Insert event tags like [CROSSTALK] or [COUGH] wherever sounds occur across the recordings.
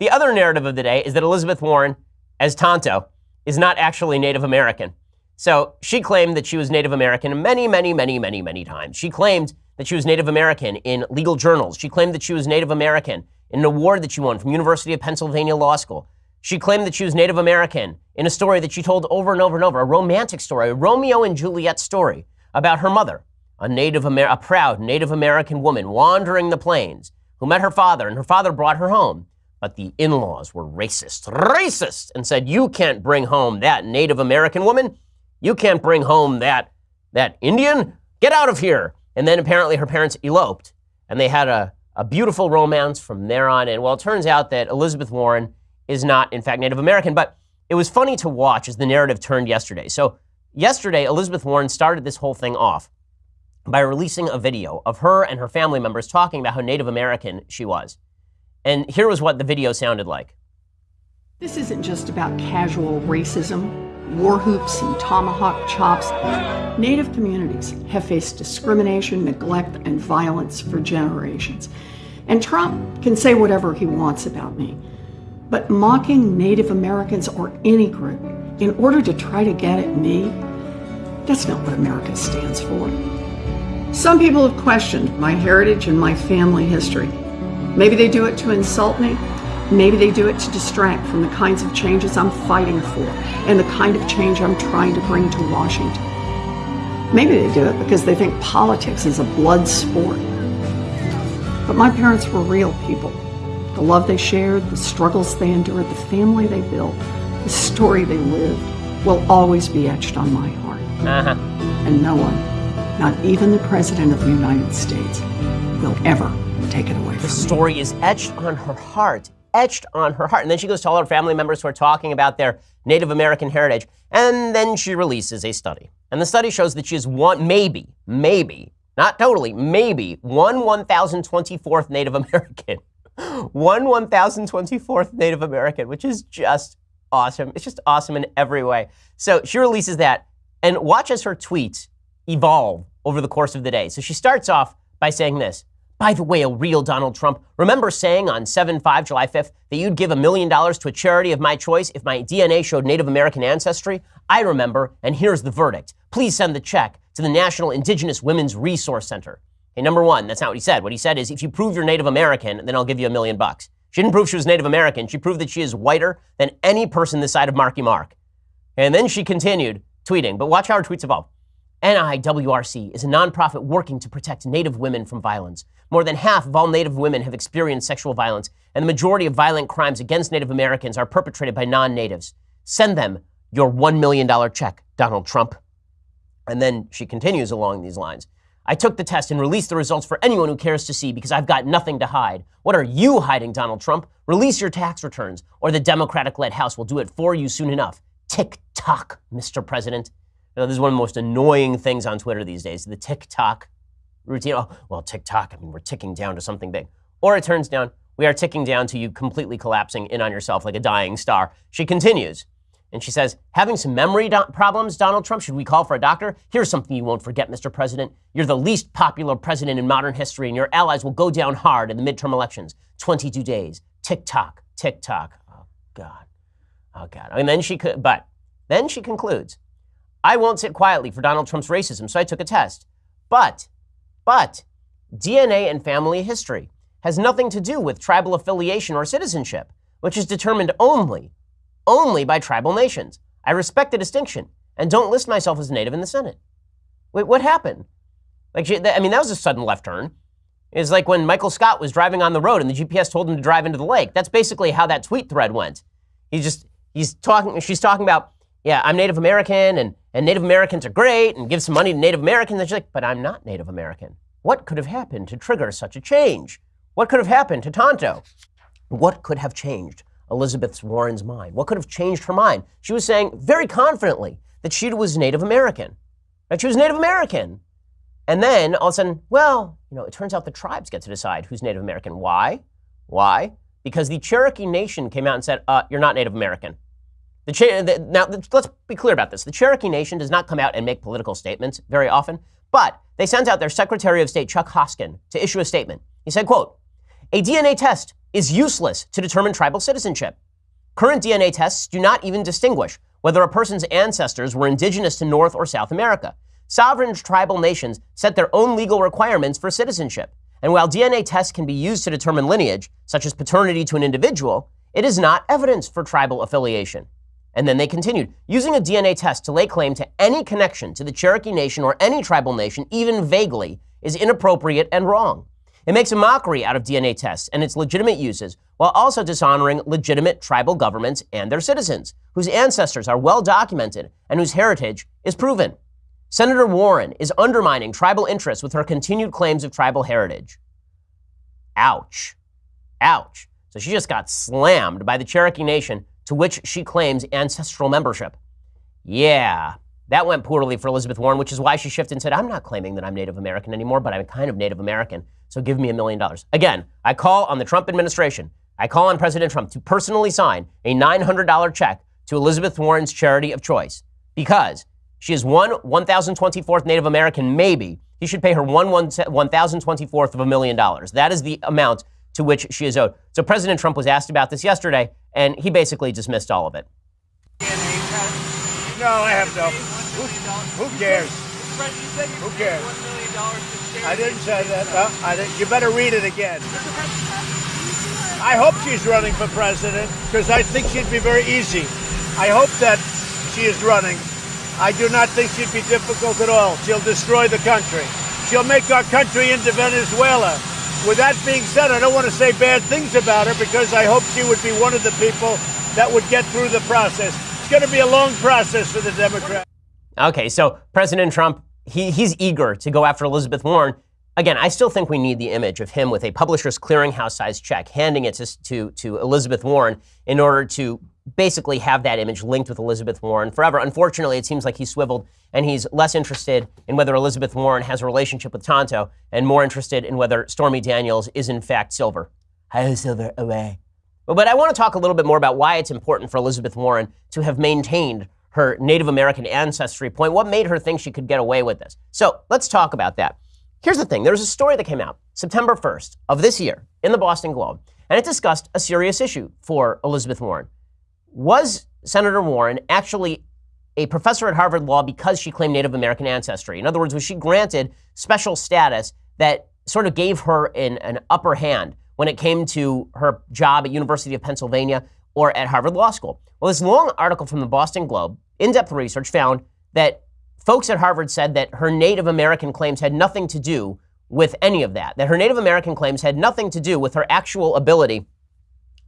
The other narrative of the day is that Elizabeth Warren, as Tonto, is not actually Native American. So she claimed that she was Native American many, many, many, many, many times. She claimed that she was Native American in legal journals. She claimed that she was Native American in an award that she won from University of Pennsylvania Law School. She claimed that she was Native American in a story that she told over and over and over, a romantic story, a Romeo and Juliet story about her mother, a Native Amer- a proud Native American woman wandering the plains who met her father, and her father brought her home. But the in-laws were racist, racist, and said, "You can't bring home that Native American woman. You can't bring home that that Indian. Get out of here!" And then apparently her parents eloped, and they had a, a beautiful romance from there on And Well, it turns out that Elizabeth Warren is not, in fact, Native American, but it was funny to watch as the narrative turned yesterday. So, yesterday, Elizabeth Warren started this whole thing off by releasing a video of her and her family members talking about how Native American she was. And here was what the video sounded like. This isn't just about casual racism, war hoops, and tomahawk chops. Native communities have faced discrimination, neglect, and violence for generations. And Trump can say whatever he wants about me. But mocking Native Americans or any group in order to try to get at me, that's not what America stands for. Some people have questioned my heritage and my family history. Maybe they do it to insult me. Maybe they do it to distract from the kinds of changes I'm fighting for and the kind of change I'm trying to bring to Washington. Maybe they do it because they think politics is a blood sport. But my parents were real people. The love they shared, the struggles they endured, the family they built, the story they lived will always be etched on my heart. Uh-huh. And no one, not even the President of the United States, will ever take it away The from me. story is etched on her heart, etched on her heart. And then she goes to all her family members who are talking about their Native American heritage. And then she releases a study. And the study shows that she is one, maybe, maybe, not totally, maybe one 1,024th Native American. [LAUGHS] One 1,024th Native American, which is just awesome. It's just awesome in every way. So she releases that and watch as her tweets evolve over the course of the day. So she starts off by saying this. By the way, a real Donald Trump, remember saying on 7 5, July 5th, that you'd give a million dollars to a charity of my choice if my DNA showed Native American ancestry? I remember, and here's the verdict. Please send the check to the National Indigenous Women's Resource Center. Okay, number one, that's not what he said. What he said is, if you prove you're Native American, then I'll give you a million bucks. She didn't prove she was Native American. She proved that she is whiter than any person this side of Marky Mark. And then she continued tweeting, but watch how her tweets evolve. NIWRC is a nonprofit working to protect Native women from violence. More than half of all Native women have experienced sexual violence, and the majority of violent crimes against Native Americans are perpetrated by non natives. Send them your $1 million check, Donald Trump. And then she continues along these lines. I took the test and released the results for anyone who cares to see because I've got nothing to hide. What are you hiding, Donald Trump? Release your tax returns, or the Democratic led House will do it for you soon enough. Tick tock, Mr. President. This is one of the most annoying things on Twitter these days the TikTok routine. Oh, well, TikTok, I mean, we're ticking down to something big. Or it turns down, we are ticking down to you completely collapsing in on yourself like a dying star. She continues. And she says, having some memory do- problems, Donald Trump, should we call for a doctor? Here's something you won't forget, Mr. President. You're the least popular president in modern history, and your allies will go down hard in the midterm elections. 22 days. Tick tock. Oh, God. Oh, God. And then she could, but then she concludes, I won't sit quietly for Donald Trump's racism, so I took a test. But, but, DNA and family history has nothing to do with tribal affiliation or citizenship, which is determined only only by tribal nations. I respect the distinction and don't list myself as native in the Senate. Wait, what happened? Like, I mean, that was a sudden left turn. It's like when Michael Scott was driving on the road and the GPS told him to drive into the lake. That's basically how that tweet thread went. He's just, he's talking, she's talking about, yeah, I'm Native American and, and Native Americans are great and give some money to Native Americans. And she's like, but I'm not Native American. What could have happened to trigger such a change? What could have happened to Tonto? What could have changed Elizabeth Warren's mind? What could have changed her mind? She was saying very confidently that she was Native American. That she was Native American. And then all of a sudden, well, you know, it turns out the tribes get to decide who's Native American. Why? Why? Because the Cherokee Nation came out and said, uh, you're not Native American. The, now, let's be clear about this. The Cherokee Nation does not come out and make political statements very often, but they sent out their Secretary of State, Chuck Hoskin, to issue a statement. He said, quote, a DNA test is useless to determine tribal citizenship. Current DNA tests do not even distinguish whether a person's ancestors were indigenous to North or South America. Sovereign tribal nations set their own legal requirements for citizenship. And while DNA tests can be used to determine lineage, such as paternity to an individual, it is not evidence for tribal affiliation. And then they continued using a DNA test to lay claim to any connection to the Cherokee Nation or any tribal nation, even vaguely, is inappropriate and wrong. It makes a mockery out of DNA tests and its legitimate uses while also dishonoring legitimate tribal governments and their citizens, whose ancestors are well documented and whose heritage is proven. Senator Warren is undermining tribal interests with her continued claims of tribal heritage. Ouch. Ouch. So she just got slammed by the Cherokee Nation to which she claims ancestral membership. Yeah, that went poorly for Elizabeth Warren, which is why she shifted and said, I'm not claiming that I'm Native American anymore, but I'm kind of Native American, so give me a million dollars. Again, I call on the Trump administration, I call on President Trump to personally sign a $900 check to Elizabeth Warren's charity of choice because she is one 1,024th Native American, maybe. He should pay her one 1,024th of a million dollars. That is the amount to which she is owed. So President Trump was asked about this yesterday, and he basically dismissed all of it. No, I have no. Who, who cares? Who cares? I didn't say that. I didn't. You better read it again. I hope she's running for president because I think she'd be very easy. I hope that she is running. I do not think she'd be difficult at all. She'll destroy the country. She'll make our country into Venezuela. With that being said, I don't want to say bad things about her because I hope she would be one of the people that would get through the process. It's going to be a long process for the Democrats. Okay, so President Trump, he, he's eager to go after Elizabeth Warren. Again, I still think we need the image of him with a publisher's clearinghouse size check, handing it to, to, to Elizabeth Warren in order to basically have that image linked with Elizabeth Warren forever. Unfortunately, it seems like he's swiveled and he's less interested in whether Elizabeth Warren has a relationship with Tonto and more interested in whether Stormy Daniels is in fact Silver. Hi, Silver, away. But I want to talk a little bit more about why it's important for Elizabeth Warren to have maintained her Native American ancestry point. What made her think she could get away with this? So let's talk about that. Here's the thing there's a story that came out September 1st of this year in the Boston Globe, and it discussed a serious issue for Elizabeth Warren. Was Senator Warren actually a professor at Harvard Law because she claimed Native American ancestry? In other words, was she granted special status that sort of gave her an, an upper hand when it came to her job at University of Pennsylvania or at Harvard Law School. Well, this long article from the Boston Globe, in-depth research found that folks at Harvard said that her Native American claims had nothing to do with any of that. That her Native American claims had nothing to do with her actual ability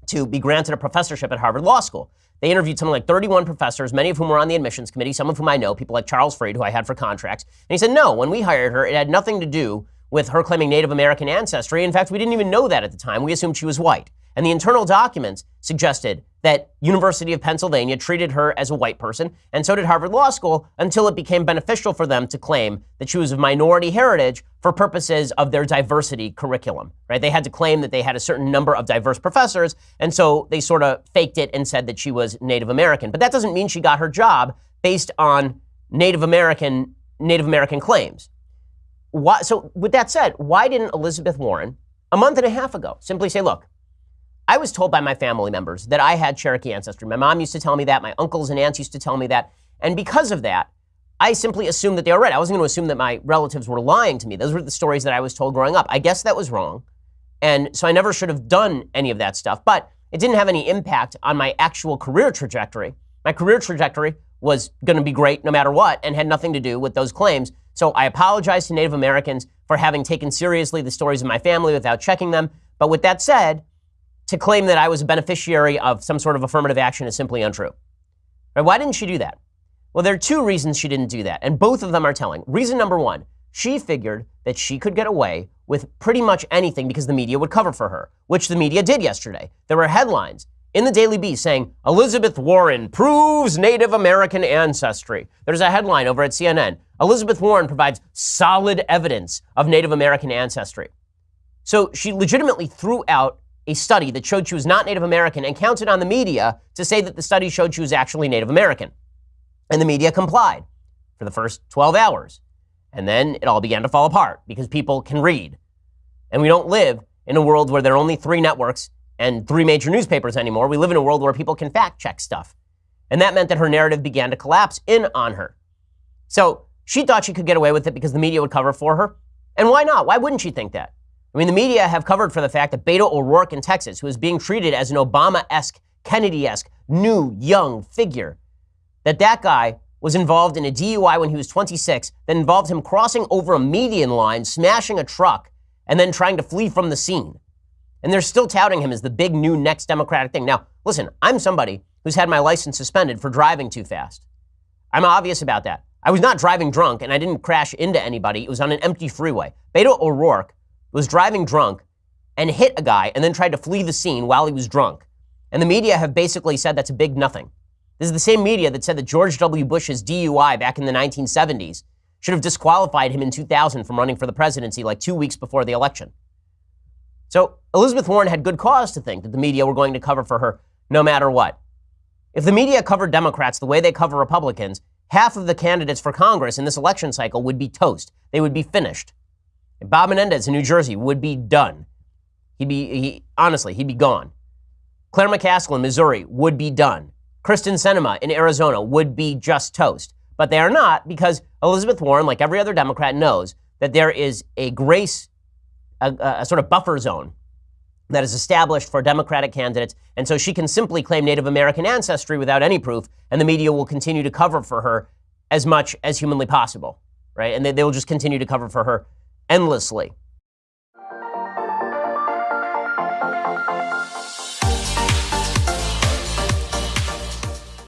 to be granted a professorship at Harvard Law School. They interviewed something like 31 professors, many of whom were on the admissions committee, some of whom I know, people like Charles Fried, who I had for contracts. And he said, no, when we hired her, it had nothing to do with her claiming Native American ancestry. In fact, we didn't even know that at the time. We assumed she was white. And the internal documents suggested that University of Pennsylvania treated her as a white person, and so did Harvard Law School, until it became beneficial for them to claim that she was of minority heritage for purposes of their diversity curriculum. Right? They had to claim that they had a certain number of diverse professors, and so they sort of faked it and said that she was Native American. But that doesn't mean she got her job based on Native American Native American claims. Why, so, with that said, why didn't Elizabeth Warren, a month and a half ago, simply say, look, I was told by my family members that I had Cherokee ancestry. My mom used to tell me that. My uncles and aunts used to tell me that. And because of that, I simply assumed that they were right. I wasn't going to assume that my relatives were lying to me. Those were the stories that I was told growing up. I guess that was wrong. And so I never should have done any of that stuff. But it didn't have any impact on my actual career trajectory. My career trajectory was going to be great no matter what and had nothing to do with those claims. So I apologize to Native Americans for having taken seriously the stories of my family without checking them. But with that said, to claim that I was a beneficiary of some sort of affirmative action is simply untrue. Right? Why didn't she do that? Well, there are two reasons she didn't do that, and both of them are telling. Reason number one, she figured that she could get away with pretty much anything because the media would cover for her, which the media did yesterday. There were headlines in the Daily Beast saying Elizabeth Warren proves Native American ancestry. There's a headline over at CNN Elizabeth Warren provides solid evidence of Native American ancestry. So she legitimately threw out a study that showed she was not Native American and counted on the media to say that the study showed she was actually Native American. And the media complied for the first 12 hours. And then it all began to fall apart because people can read. And we don't live in a world where there are only three networks and three major newspapers anymore. We live in a world where people can fact check stuff. And that meant that her narrative began to collapse in on her. So she thought she could get away with it because the media would cover for her. And why not? Why wouldn't she think that? I mean, the media have covered for the fact that Beto O'Rourke in Texas, who is being treated as an Obama esque, Kennedy esque, new, young figure, that that guy was involved in a DUI when he was 26 that involved him crossing over a median line, smashing a truck, and then trying to flee from the scene. And they're still touting him as the big new next Democratic thing. Now, listen, I'm somebody who's had my license suspended for driving too fast. I'm obvious about that. I was not driving drunk and I didn't crash into anybody. It was on an empty freeway. Beto O'Rourke was driving drunk and hit a guy and then tried to flee the scene while he was drunk. And the media have basically said that's a big nothing. This is the same media that said that George W. Bush's DUI back in the 1970s should have disqualified him in 2000 from running for the presidency like two weeks before the election. So Elizabeth Warren had good cause to think that the media were going to cover for her no matter what. If the media covered Democrats the way they cover Republicans, half of the candidates for Congress in this election cycle would be toast. They would be finished. Bob Menendez in New Jersey would be done. He'd be, he, honestly, he'd be gone. Claire McCaskill in Missouri would be done. Kyrsten Sinema in Arizona would be just toast. But they are not because Elizabeth Warren, like every other Democrat, knows that there is a grace, a, a sort of buffer zone that is established for Democratic candidates. And so she can simply claim Native American ancestry without any proof, and the media will continue to cover for her as much as humanly possible, right? And they, they will just continue to cover for her endlessly.